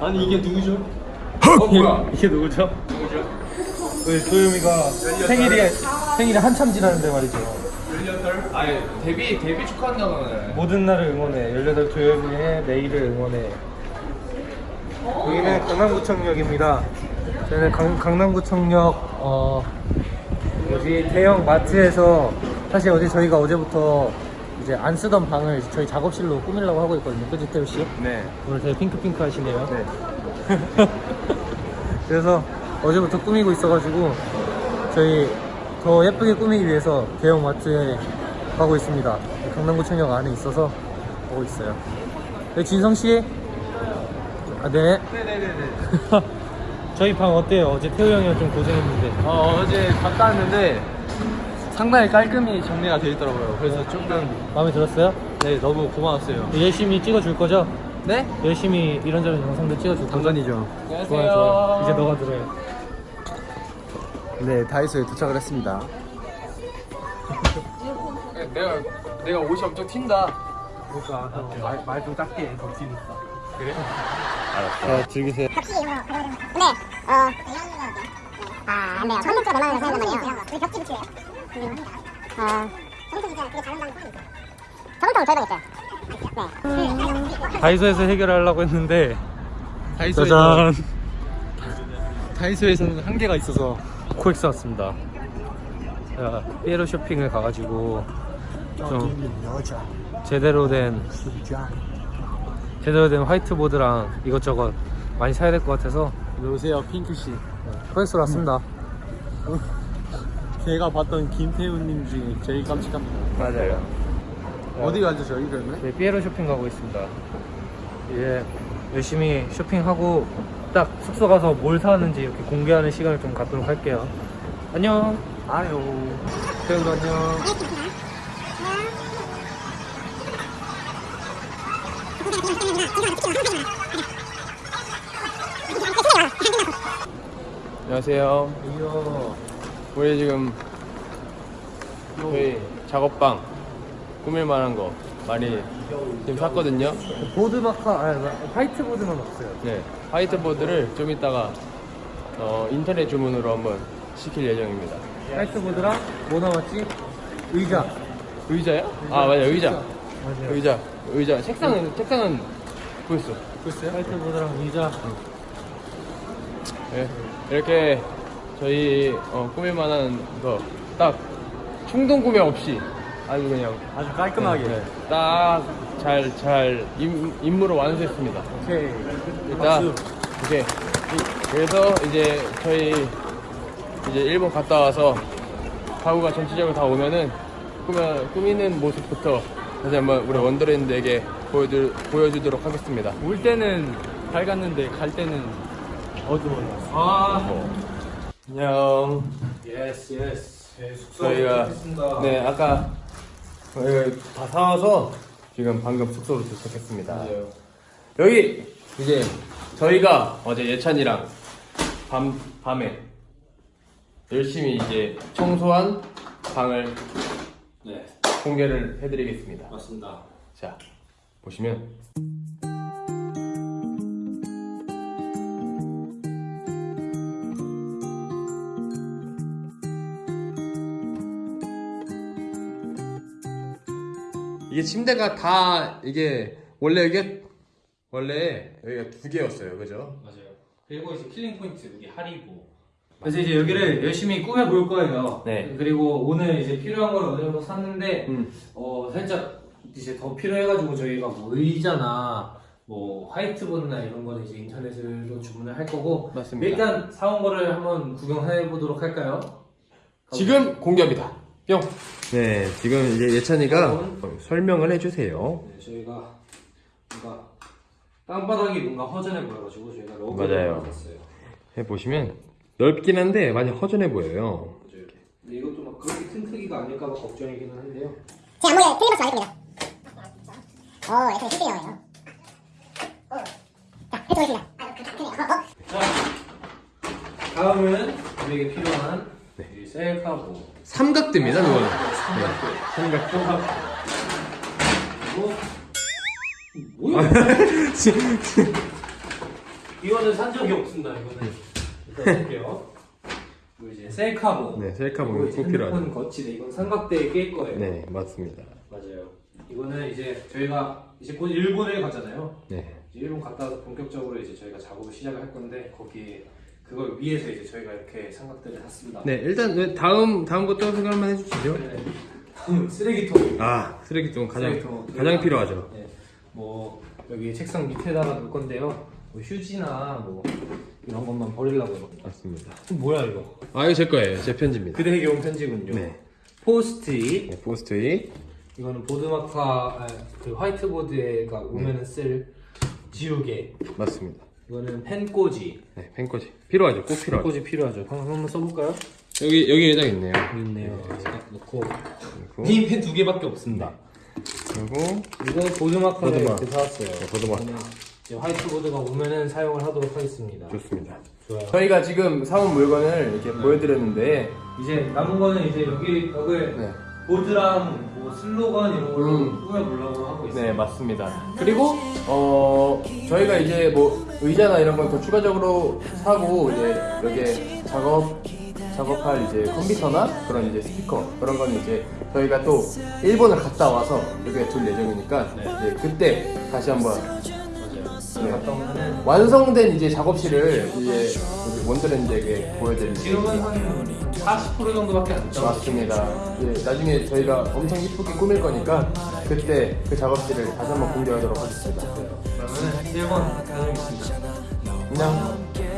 아니 이게 누구죠? 어 뭐야? 이게 누구죠? 누구죠? 우리 조용이가 생일이 생일이 한참 지났는데 말이죠. 18? 아니 데뷔 데뷔 축하한다고 하네. 모든 날을 응원해. 18 조용히의 내일을 응원해. 여기는 강남구청역입니다. 저희는 강, 강남구청역 어 뭐지 대형 마트에서 사실 어제 저희가 어제부터 이제 안 쓰던 방을 저희 작업실로 꾸미려고 하고 있거든요. 그지 태우 씨? 네. 오늘 되게 핑크핑크 하시네요. 네. 그래서 어제부터 꾸미고 있어가지고 저희 더 예쁘게 꾸미기 위해서 대형 마트에 가고 있습니다. 강남구청역 안에 있어서 보고 있어요. 네, 진성 씨. 아, 네. 네네네네. 저희 방 어때요? 어제 태우 형이랑 좀 고생했는데. 어 어제 갔다 왔는데 상당히 깔끔히 정리가 되어 있더라고요. 그래서 조금 마음에 들었어요? 네 너무 고마웠어요. 열심히 찍어줄 거죠? 네? 열심히 이런저런 영상들 찍어줄 거죠? 당연이죠. 좋아요, 좋아요. 이제 너가 들어요. 네, 다이소에 도착을 했습니다. 내가 내가 옷이 엄청 튄다. 그러니까 말좀 작게 해, 덕지니까. 그래? 자, 즐기세요. 같이 이거 근데 어 아, 안 돼요. 컨텐츠가 너무 많아서 생각나네요. 우리 벽지 붙이래요. 아, 거 저부터 저희도 있어요. 네. 다이소에서 해결하려고 했는데 다이소에서 짜잔 다이소에서는 한계가 있어서 코엑스 왔습니다. 제가 삐에로 쇼핑을 가가지고 좀 제대로 된 제대로 된 화이트보드랑 이것저것 많이 사야 될 것 같아서 안녕하세요, 핑크씨. 코엑스로 왔습니다. 제가 봤던 김태훈님 중에 제일 깜찍합니다. 맞아요. 어디 가죠, 저희 그러면? 네, 삐에로 쇼핑 가고 있습니다. 이제 열심히 쇼핑하고 딱 숙소 가서 뭘 사왔는지 이렇게 공개하는 시간을 좀 갖도록 할게요. 안녕. 아유. 태훈 안녕. 안녕하세요. 이요. 우리 지금 저희 작업방 꾸밀 만한 거 많이 지금 샀거든요. 보드 마카 아니 화이트보드만 없어요. 네, 화이트보드를 좀 이따가 어, 인터넷 주문으로 한번 시킬 예정입니다. 화이트보드랑 뭐 나왔지? 의자. 의자요? 아 맞아 의자. 맞아요. 의자. 의자. 책상은 책상은 보였어. 글쎄요? 화이트보드랑 의자. 네, 이렇게 저희 어, 꾸밀 만한 거딱 충동 구매 없이 아주 그냥 아주 깔끔하게. 네, 딱잘 잘 임무를 완수했습니다. 오케이. 일단 오케이. 이- 그래서 이제 저희 이제 일본 갔다 와서 가구가 전체적으로 다 오면은 꾸며, 꾸미는 모습부터 다시 한번 우리 원더랜드에게 보여줄, 보여주도록 하겠습니다. 올 때는 밝았는데 갈 때는 어두워요. 아. 안녕. yes yes. 네, 숙소 저희가 도착했습니다. 네 아까 저희가 다 사와서 지금 방금 숙소로 도착했습니다. 맞아요. 여기 이제 저희가 어제 예찬이랑 밤 밤에 열심히 이제 청소한 방을 네. 공개를 해드리겠습니다. 맞습니다. 자 보시면 이게 침대가 다 이게 원래 이게 원래 여기가 두 개였어요, 그죠? 맞아요. 그리고 이제 killing point 여기 Haribo. 그래서 이제 여기를 열심히 꾸며 볼 거예요. 네. 그리고 오늘 이제 필요한 걸 어느 정도 샀는데 음. 어 살짝 이제 더 필요해가지고 저희가 뭐 의자나 뭐 화이트보드나 이런 거는 이제 인터넷으로 주문을 할 거고 맞습니다. 일단 사온 거를 한번 구경해 보도록 할까요? 지금 공개합니다. 뿅. 네, 지금 이제 예찬이가 뿅. 설명을 해주세요. 네, 저희가 뭔가 땅바닥이 뭔가 허전해 보여가지고 저희가 맞아요. 샀어요. 해보시면 넓긴 한데 많이 허전해 보여요. 근데 이것도 막 그렇게 큰 크기가 아닐까 봐 걱정이기는 한데요. 제 안목에 틀림없이 맞겠습니다. 오, 약간 실제예요. 자, 해보겠습니다. 아, 그, 그, 어, 어. 자, 다음은 우리에게 필요한 셀카보. 삼각대입니다, 그거는. 삼각대. 삼각대. 그리고 이거는 산 적이 없습니다. 이거는 일단 볼게요. 이거 이제 셀카봉. 네, 이제 꼭 필요하죠. 핸드폰 거치대. 이건 삼각대에 낄 거예요. 네, 맞습니다. 맞아요. 이거는 이제 저희가 이제 곧 일본을 가잖아요. 네. 일본 갔다 와서 본격적으로 이제 저희가 작업을 시작을 할 건데 거기에 그걸 위해서 이제 저희가 이렇게 삼각대를 샀습니다. 네, 일단 네, 다음 다음 것도 소개 한번 해주시죠. 네. 다음 쓰레기통. 아, 쓰레기통 가장 쓰레기통. 가장 필요하죠. 네. 뭐 여기 책상 밑에다가 놓을 건데요. 뭐 휴지나 뭐 이런 것만 버리려고요. 맞습니다. 뭐야 이거? 아, 이거 제 거예요. 제 편지입니다. 그대에게 온 편지군요. 네. 포스트잇. 네, 포스트잇. 이거는 board marker 아, 그 화이트보드에가 오면은 쓸 지우개. 맞습니다. 이거는 펜꽂이. 네, 펜꽂이 필요하죠. 꼭 필요하죠. 펜꽂이 필요하죠. 한번 한번 써볼까요? 여기 여기 예장 있네요. 여기 있네요. 딱 넣고. 그리고 이펜두 개밖에 없습니다. 그리고 이거 보드마카를 보드마. 이렇게 사왔어요. 네, 이제 화이트보드가 오면은 사용을 하도록 하겠습니다. 좋습니다. 좋아요. 저희가 지금 사온 물건을 이렇게 보여드렸는데 이제 남은 거는 이제 여기 벽을 네. 보드랑 뭐 슬로건 이런 걸로 음. 꾸며보려고 하고 있어요. 네 맞습니다. 그리고 어 저희가 이제 뭐 의자나 이런 건더 추가적으로 사고 이제 여기에 작업 작업할 이제 컴퓨터나 그런 이제 스피커 그런 거는 이제 저희가 또 일본을 갔다 와서 여기에 둘 예정이니까 이제 그때 다시 한번. 네. 완성된 이제 작업실을 이제 우리 원더랜드에게 보여드릴 지금은 한 40% 정도밖에 안 남았어요. 맞습니다. 예, 나중에 저희가 엄청 이쁘게 꾸밀 거니까 그때 그 작업실을 다시 한번 공개하도록 하겠습니다. 그러면은 1번 다녀오겠습니다. 안녕.